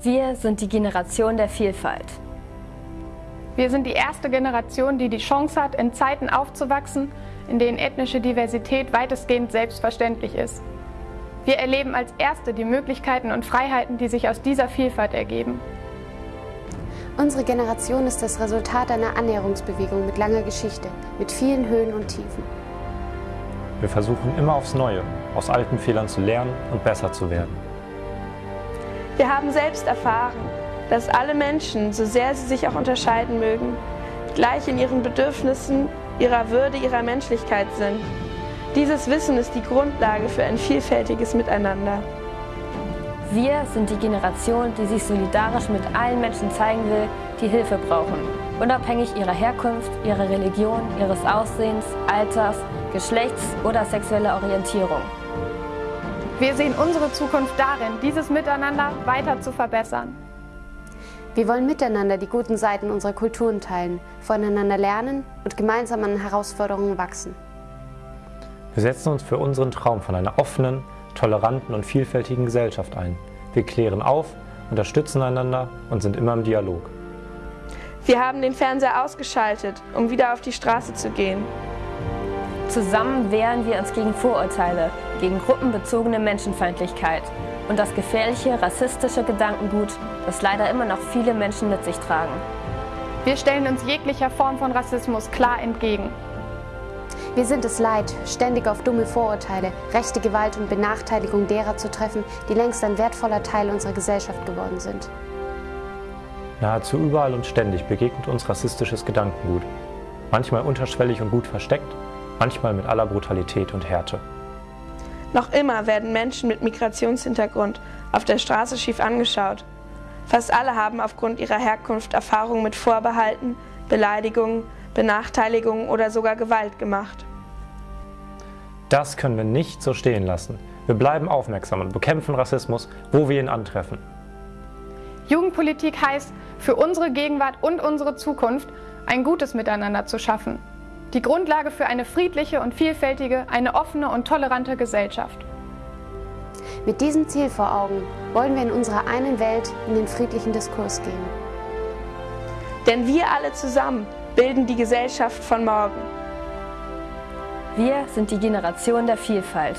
Wir sind die Generation der Vielfalt. Wir sind die erste Generation, die die Chance hat, in Zeiten aufzuwachsen, in denen ethnische Diversität weitestgehend selbstverständlich ist. Wir erleben als Erste die Möglichkeiten und Freiheiten, die sich aus dieser Vielfalt ergeben. Unsere Generation ist das Resultat einer Annäherungsbewegung mit langer Geschichte, mit vielen Höhen und Tiefen. Wir versuchen immer aufs Neue, aus alten Fehlern zu lernen und besser zu werden. Wir haben selbst erfahren, dass alle Menschen, so sehr sie sich auch unterscheiden mögen, gleich in ihren Bedürfnissen, ihrer Würde, ihrer Menschlichkeit sind. Dieses Wissen ist die Grundlage für ein vielfältiges Miteinander. Wir sind die Generation, die sich solidarisch mit allen Menschen zeigen will, die Hilfe brauchen, unabhängig ihrer Herkunft, ihrer Religion, ihres Aussehens, Alters, Geschlechts oder sexueller Orientierung. Wir sehen unsere Zukunft darin, dieses Miteinander weiter zu verbessern. Wir wollen miteinander die guten Seiten unserer Kulturen teilen, voneinander lernen und gemeinsam an Herausforderungen wachsen. Wir setzen uns für unseren Traum von einer offenen, toleranten und vielfältigen Gesellschaft ein. Wir klären auf, unterstützen einander und sind immer im Dialog. Wir haben den Fernseher ausgeschaltet, um wieder auf die Straße zu gehen. Zusammen wehren wir uns gegen Vorurteile, gegen gruppenbezogene Menschenfeindlichkeit und das gefährliche rassistische Gedankengut, das leider immer noch viele Menschen mit sich tragen. Wir stellen uns jeglicher Form von Rassismus klar entgegen. Wir sind es leid, ständig auf dumme Vorurteile, rechte Gewalt und Benachteiligung derer zu treffen, die längst ein wertvoller Teil unserer Gesellschaft geworden sind. Nahezu überall und ständig begegnet uns rassistisches Gedankengut. Manchmal unterschwellig und gut versteckt, manchmal mit aller Brutalität und Härte. Noch immer werden Menschen mit Migrationshintergrund auf der Straße schief angeschaut. Fast alle haben aufgrund ihrer Herkunft Erfahrungen mit Vorbehalten, Beleidigungen, Benachteiligungen oder sogar Gewalt gemacht. Das können wir nicht so stehen lassen. Wir bleiben aufmerksam und bekämpfen Rassismus, wo wir ihn antreffen. Jugendpolitik heißt, für unsere Gegenwart und unsere Zukunft ein gutes Miteinander zu schaffen. Die Grundlage für eine friedliche und vielfältige, eine offene und tolerante Gesellschaft. Mit diesem Ziel vor Augen wollen wir in unserer einen Welt in den friedlichen Diskurs gehen. Denn wir alle zusammen bilden die Gesellschaft von morgen. Wir sind die Generation der Vielfalt.